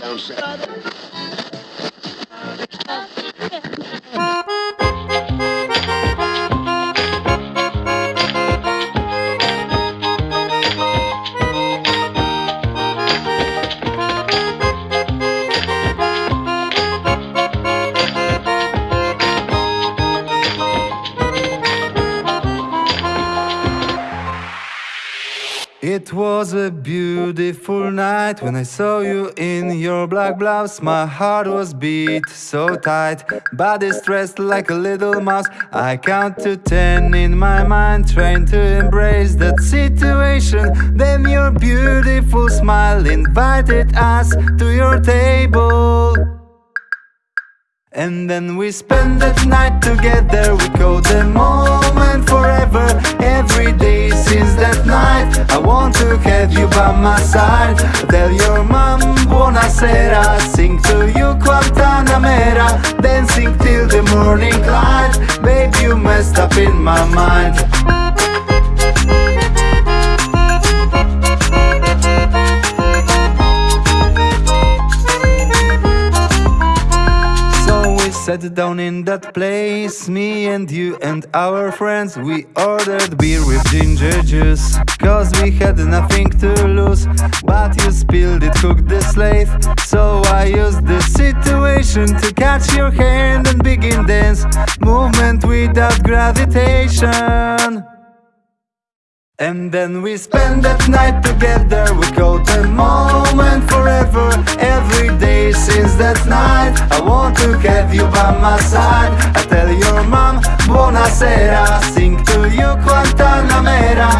down south. It was a beautiful night when I saw you in your black blouse. My heart was beat so tight, body stressed like a little mouse. I count to ten in my mind, trying to embrace that situation. Then your beautiful smile invited us to your table. And then we spend that night together We call the moment forever by my side Tell your mom buonasera Sing to you Guantanamera Dancing till the morning light. Babe you messed up in my mind sat down in that place. Me and you and our friends We ordered beer with ginger juice. Cause we had nothing to lose But you spilled it, cooked the slave. So I used the situation To catch your hand and begin dance Movement without gravitation. And then we spend that night together. We call the moment forever Every day since that night. I want to have you by my side. I tell your mom buonasera Sing to you Guantanamera